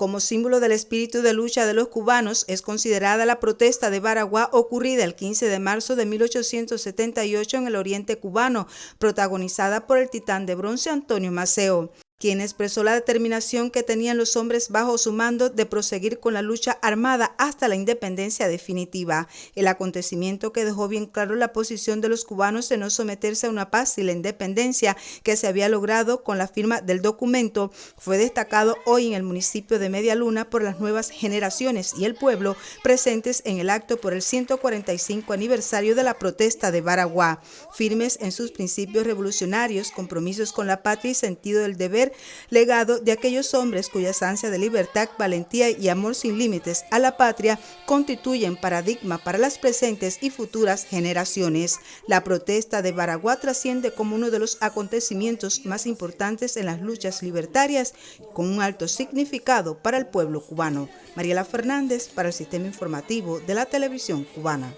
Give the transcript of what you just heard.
Como símbolo del espíritu de lucha de los cubanos es considerada la protesta de Baraguá ocurrida el 15 de marzo de 1878 en el oriente cubano, protagonizada por el titán de bronce Antonio Maceo quien expresó la determinación que tenían los hombres bajo su mando de proseguir con la lucha armada hasta la independencia definitiva. El acontecimiento que dejó bien claro la posición de los cubanos de no someterse a una paz y la independencia que se había logrado con la firma del documento fue destacado hoy en el municipio de Media Luna por las nuevas generaciones y el pueblo presentes en el acto por el 145 aniversario de la protesta de Baraguá. Firmes en sus principios revolucionarios, compromisos con la patria y sentido del deber legado de aquellos hombres cuyas ansias de libertad, valentía y amor sin límites a la patria constituyen paradigma para las presentes y futuras generaciones. La protesta de Baraguá trasciende como uno de los acontecimientos más importantes en las luchas libertarias con un alto significado para el pueblo cubano. Mariela Fernández para el Sistema Informativo de la Televisión Cubana.